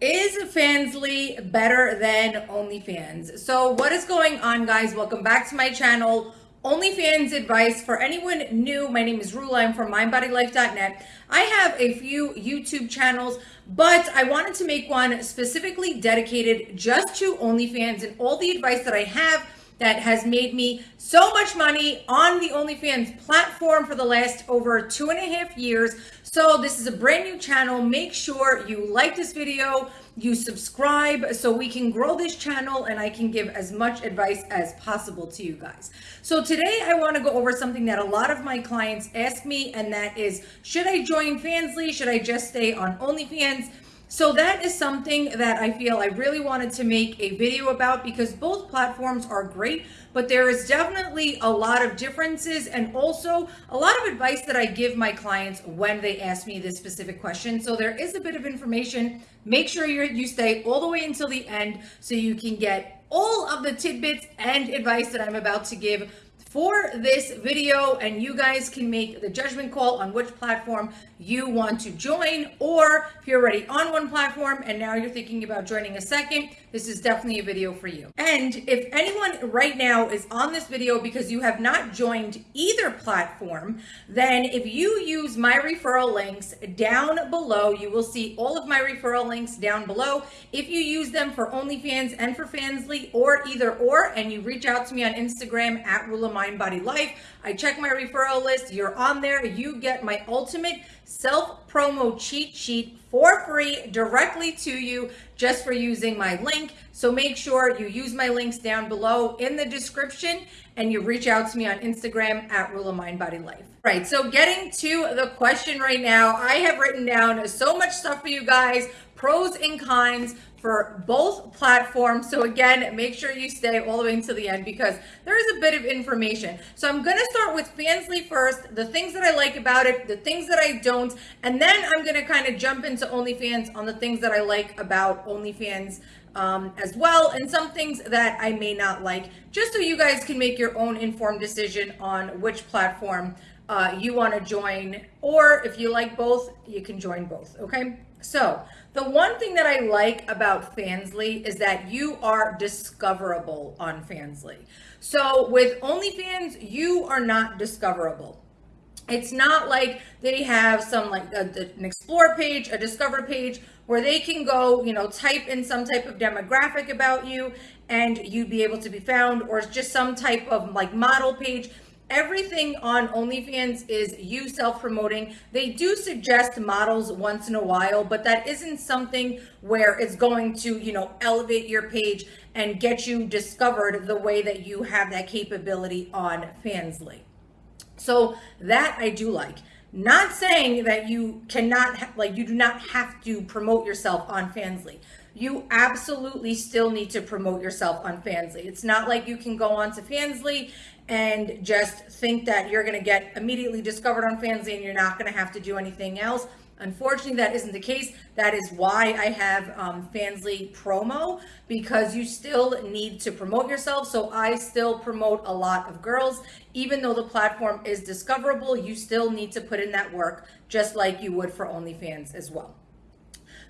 Is Fansly better than OnlyFans? So what is going on guys? Welcome back to my channel. OnlyFans advice for anyone new. My name is Rula. I'm from mindbodylife.net. I have a few YouTube channels, but I wanted to make one specifically dedicated just to OnlyFans and all the advice that I have that has made me so much money on the OnlyFans platform for the last over two and a half years. So this is a brand new channel. Make sure you like this video, you subscribe so we can grow this channel and I can give as much advice as possible to you guys. So today I want to go over something that a lot of my clients ask me and that is, should I join Fansly? Should I just stay on OnlyFans? So that is something that I feel I really wanted to make a video about because both platforms are great, but there is definitely a lot of differences and also a lot of advice that I give my clients when they ask me this specific question. So there is a bit of information. Make sure you you stay all the way until the end so you can get all of the tidbits and advice that I'm about to give for this video and you guys can make the judgment call on which platform you want to join or if you're already on one platform and now you're thinking about joining a second this is definitely a video for you. And if anyone right now is on this video because you have not joined either platform then if you use my referral links down below you will see all of my referral links down below. If you use them for OnlyFans and for Fansly or either or and you reach out to me on Instagram at Rula Mind Body Life. I check my referral list. You're on there. You get my ultimate self promo cheat sheet for free directly to you just for using my link. So make sure you use my links down below in the description and you reach out to me on Instagram at Rula Mind Body Life. Right, so getting to the question right now, I have written down so much stuff for you guys, pros and cons for both platforms. So again, make sure you stay all the way until the end because there is a bit of information. So I'm going to start with Fansly first, the things that I like about it, the things that I don't, and then I'm going to kind of jump into OnlyFans on the things that I like about OnlyFans um, as well, and some things that I may not like, just so you guys can make your own informed decision on which platform uh, you want to join, or if you like both, you can join both, okay? So the one thing that I like about Fansly is that you are discoverable on Fansly. So with OnlyFans, you are not discoverable. It's not like they have some like a, an explore page, a discover page where they can go, you know, type in some type of demographic about you and you'd be able to be found or it's just some type of like model page everything on OnlyFans is you self-promoting. They do suggest models once in a while, but that isn't something where it's going to, you know, elevate your page and get you discovered the way that you have that capability on Fansly. So that I do like. Not saying that you cannot, like you do not have to promote yourself on Fansly you absolutely still need to promote yourself on Fansly. It's not like you can go on to Fansly and just think that you're going to get immediately discovered on Fansly and you're not going to have to do anything else. Unfortunately, that isn't the case. That is why I have um, Fansly promo because you still need to promote yourself. So I still promote a lot of girls. Even though the platform is discoverable, you still need to put in that work just like you would for OnlyFans as well.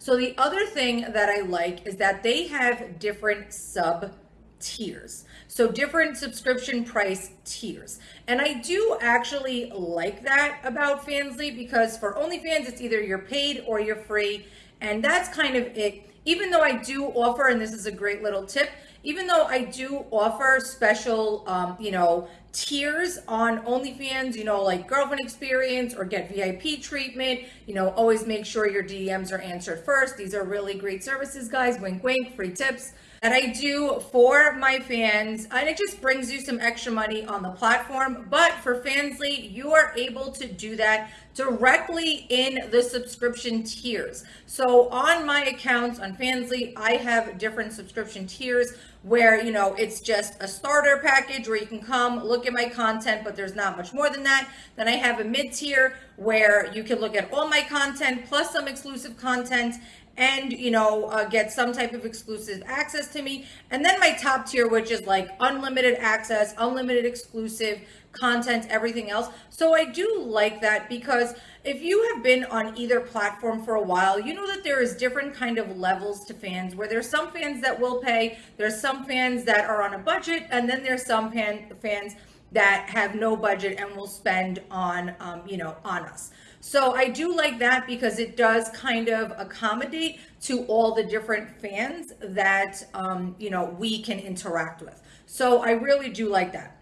So the other thing that I like is that they have different sub tiers. So different subscription price tiers. And I do actually like that about Fansly because for OnlyFans, it's either you're paid or you're free. And that's kind of it. Even though I do offer, and this is a great little tip, even though I do offer special, um, you know, tiers on OnlyFans, you know, like girlfriend experience or get VIP treatment, you know, always make sure your DMs are answered first. These are really great services, guys. Wink, wink, free tips that I do for my fans. And it just brings you some extra money on the platform. But for Fansly, you are able to do that directly in the subscription tiers. So on my accounts on Fansly, I have different subscription tiers where, you know, it's just a starter package where you can come look at my content, but there's not much more than that. Then I have a mid tier where you can look at all my content plus some exclusive content and you know uh, get some type of exclusive access to me. And then my top tier which is like unlimited access unlimited exclusive content everything else. So i do like that because if you have been on either platform for a while you know that there is different kind of levels to fans where there's some fans that will pay there's some fans that are on a budget and then there's some fan, fans that have no budget and will spend on um, you know on us so I do like that because it does kind of accommodate to all the different fans that, um, you know, we can interact with. So I really do like that.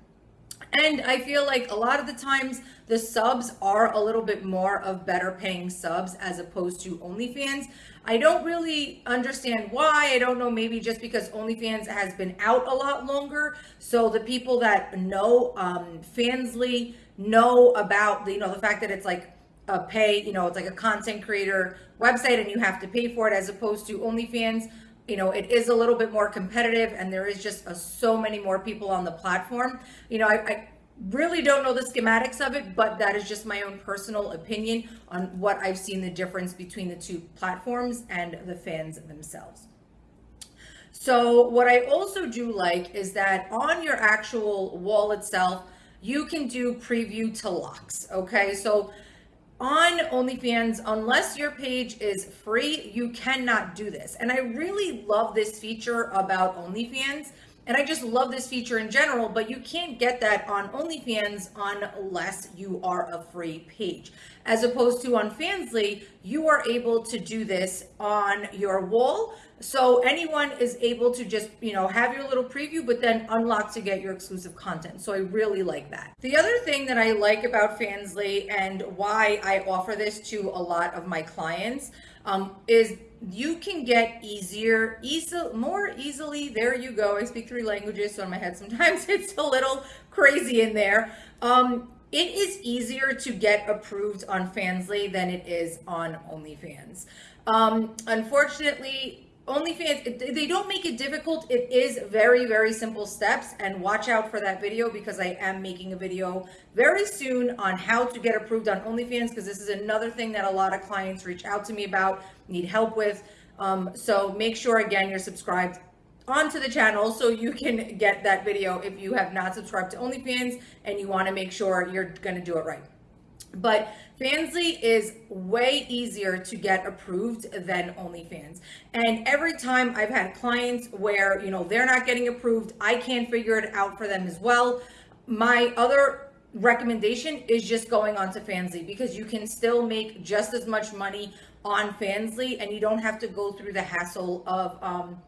And I feel like a lot of the times the subs are a little bit more of better paying subs as opposed to OnlyFans. I don't really understand why. I don't know, maybe just because OnlyFans has been out a lot longer. So the people that know um, Fansly know about, the, you know, the fact that it's like a pay, you know, it's like a content creator website and you have to pay for it as opposed to OnlyFans. You know, it is a little bit more competitive and there is just a, so many more people on the platform. You know, I, I really don't know the schematics of it, but that is just my own personal opinion on what I've seen the difference between the two platforms and the fans themselves. So what I also do like is that on your actual wall itself, you can do preview to locks. Okay, so on OnlyFans, unless your page is free, you cannot do this. And I really love this feature about OnlyFans. And I just love this feature in general, but you can't get that on OnlyFans unless you are a free page. As opposed to on Fansly, you are able to do this on your wall. So anyone is able to just, you know, have your little preview, but then unlock to get your exclusive content. So I really like that. The other thing that I like about Fansly and why I offer this to a lot of my clients um, is you can get easier, easy, more easily. There you go. I speak three languages, so in my head sometimes it's a little crazy in there. Um, it is easier to get approved on Fansly than it is on OnlyFans. Um, unfortunately, OnlyFans, they don't make it difficult. It is very, very simple steps. And watch out for that video because I am making a video very soon on how to get approved on OnlyFans because this is another thing that a lot of clients reach out to me about, need help with. Um, so make sure, again, you're subscribed onto the channel so you can get that video if you have not subscribed to OnlyFans and you want to make sure you're going to do it right. But Fansly is way easier to get approved than OnlyFans. And every time I've had clients where, you know, they're not getting approved, I can't figure it out for them as well. My other recommendation is just going on to Fansly because you can still make just as much money on Fansly and you don't have to go through the hassle of, um,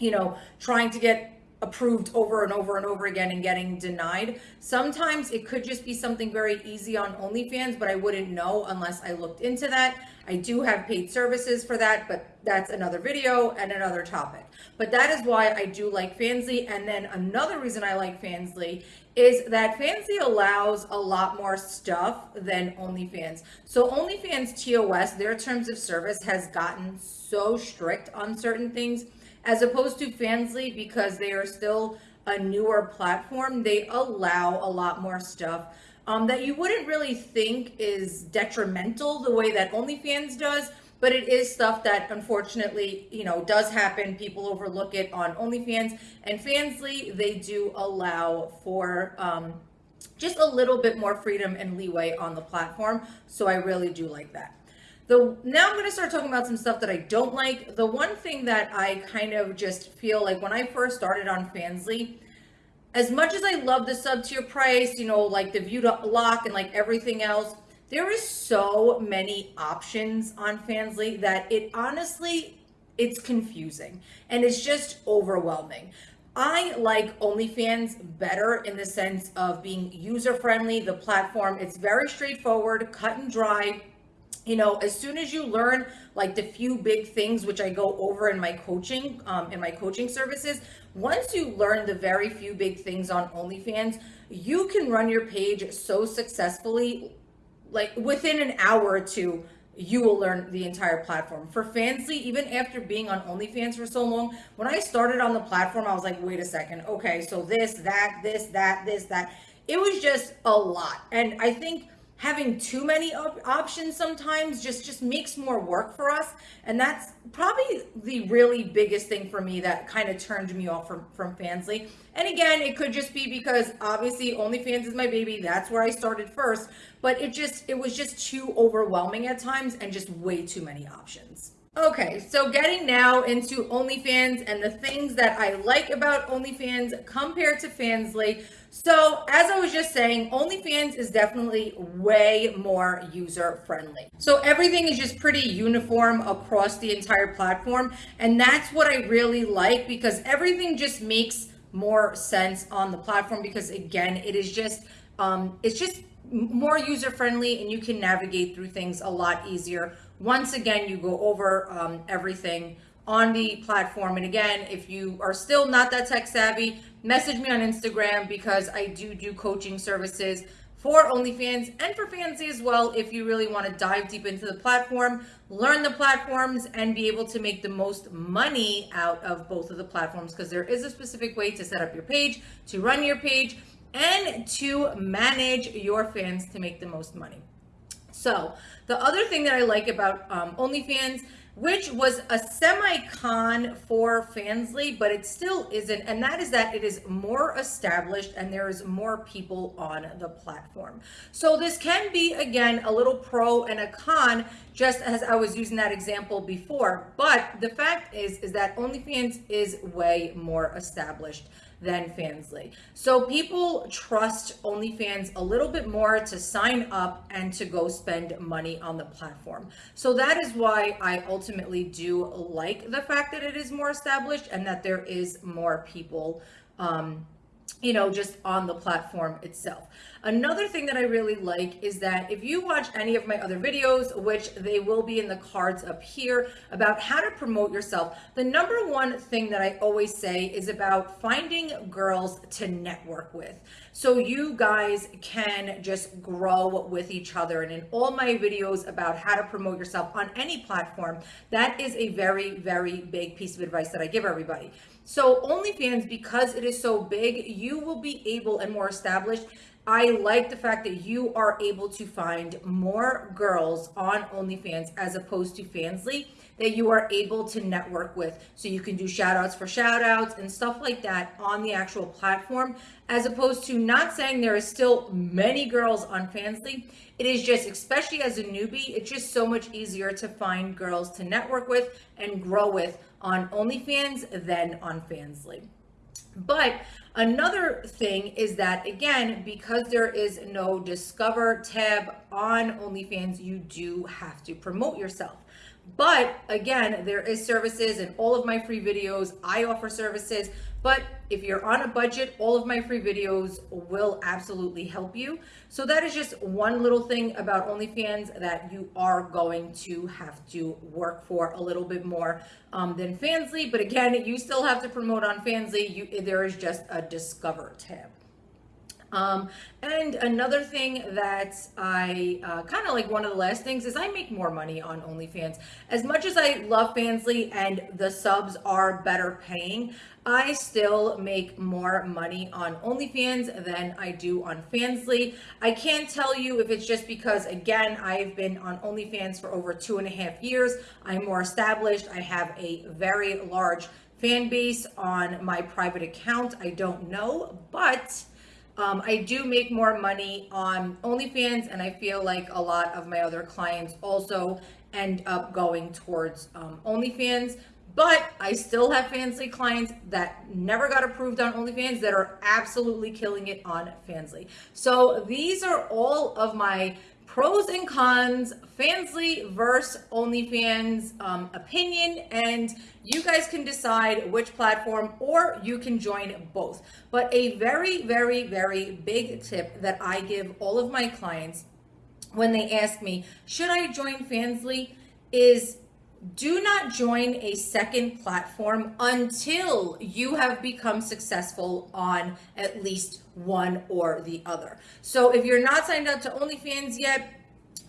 you know, trying to get approved over and over and over again and getting denied. Sometimes it could just be something very easy on OnlyFans, but I wouldn't know unless I looked into that. I do have paid services for that, but that's another video and another topic. But that is why I do like Fansly. And then another reason I like Fansly is that Fansly allows a lot more stuff than OnlyFans. So OnlyFans TOS, their terms of service has gotten so strict on certain things as opposed to Fansly because they are still a newer platform. They allow a lot more stuff um, that you wouldn't really think is detrimental the way that OnlyFans does, but it is stuff that unfortunately, you know, does happen. People overlook it on OnlyFans and Fansly. They do allow for um, just a little bit more freedom and leeway on the platform. So I really do like that. The now I'm going to start talking about some stuff that I don't like. The one thing that I kind of just feel like when I first started on Fansly, as much as I love the sub tier price, you know, like the view to lock and like everything else, there is so many options on Fansly that it honestly it's confusing and it's just overwhelming. I like OnlyFans better in the sense of being user friendly. The platform, it's very straightforward, cut and dry you know, as soon as you learn like the few big things, which I go over in my coaching, um, in my coaching services, once you learn the very few big things on OnlyFans, you can run your page so successfully, like within an hour or two, you will learn the entire platform. For Fansly, even after being on OnlyFans for so long, when I started on the platform, I was like, wait a second, okay, so this, that, this, that, this, that. It was just a lot. And I think having too many op- options sometimes just just makes more work for us. And that's probably the really biggest thing for me that kind of turned me off from from fansly. And again it could just be because obviously onlyfans is my baby. That's where i started first. But it just it was just too overwhelming at times and just way too many options. Okay, so getting now into OnlyFans and the things that I like about OnlyFans compared to Fansly. So, as I was just saying, OnlyFans is definitely way more user friendly. So, everything is just pretty uniform across the entire platform. And that's what I really like because everything just makes more sense on the platform because, again, it is just, um, it's just more user friendly and you can navigate through things a lot easier once again, you go over um, everything on the platform. And again, if you are still not that tech savvy, message me on Instagram because I do do coaching services for OnlyFans and for Fansly as well. If you really want to dive deep into the platform, learn the platforms, and be able to make the most money out of both of the platforms, because there is a specific way to set up your page, to run your page, and to manage your fans to make the most money. So the other thing that I like about um, OnlyFans, which was a semi-con for Fansly, but it still isn't, and that is that it is more established and there is more people on the platform. So this can be, again, a little pro and a con, just as I was using that example before. But the fact is, is that OnlyFans is way more established than Fansly. So people trust OnlyFans a little bit more to sign up and to go spend money on the platform. So that is why I ultimately do like the fact that it is more established and that there is more people um, you know, just on the platform itself. Another thing that I really like is that if you watch any of my other videos, which they will be in the cards up here about how to promote yourself, the number one thing that I always say is about finding girls to network with. So you guys can just grow with each other. And in all my videos about how to promote yourself on any platform, that is a very, very big piece of advice that I give everybody. So OnlyFans, because it is so big, you will be able and more established. I like the fact that you are able to find more girls on OnlyFans as opposed to Fansly that you are able to network with. So you can do shout outs for shout outs and stuff like that on the actual platform, as opposed to not saying there is still many girls on Fansly. It is just, especially as a newbie, it's just so much easier to find girls to network with and grow with on OnlyFans than on Fansly. But another thing is that, again, because there is no Discover tab on OnlyFans, you do have to promote yourself. But again, there is services in all of my free videos. I offer services, but if you're on a budget, all of my free videos will absolutely help you. So that is just one little thing about OnlyFans that you are going to have to work for a little bit more um, than Fansly. But again, you still have to promote on Fansly. You, there is just a Discover tab. Um, and another thing that I uh, kind of like one of the last things is I make more money on OnlyFans. As much as I love Fansly and the subs are better paying, I still make more money on OnlyFans than I do on Fansly. I can't tell you if it's just because, again, I've been on OnlyFans for over two and a half years. I'm more established. I have a very large fan base on my private account. I don't know, but um, I do make more money on OnlyFans, and I feel like a lot of my other clients also end up going towards um, OnlyFans. But I still have Fansly clients that never got approved on OnlyFans that are absolutely killing it on Fansly. So these are all of my pros and cons, Fansly versus OnlyFans um, opinion, and you guys can decide which platform or you can join both. But a very, very, very big tip that I give all of my clients when they ask me, should I join Fansly, is do not join a second platform until you have become successful on at least one or the other. So if you're not signed up to OnlyFans yet,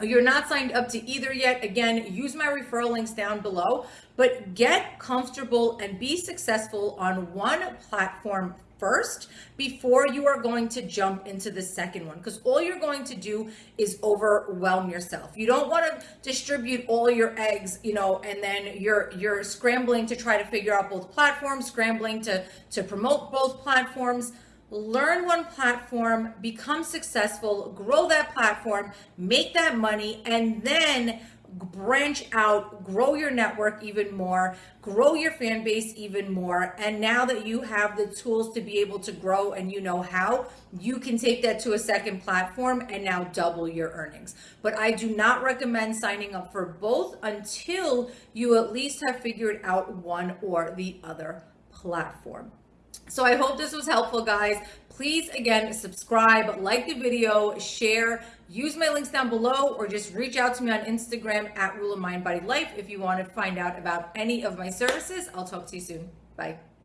you're not signed up to either yet, again, use my referral links down below, but get comfortable and be successful on one platform first before you are going to jump into the second one. Because all you're going to do is overwhelm yourself. You don't want to distribute all your eggs you know and then you're you're scrambling to try to figure out both platforms scrambling to to promote both platforms. Learn one platform, become successful, grow that platform, make that money, and then branch out, grow your network even more, grow your fan base even more. And now that you have the tools to be able to grow and you know how, you can take that to a second platform and now double your earnings. But I do not recommend signing up for both until you at least have figured out one or the other platform. So I hope this was helpful, guys. Please, again, subscribe, like the video, share, use my links down below, or just reach out to me on Instagram at Rula Mind Body Life if you want to find out about any of my services. I'll talk to you soon. Bye.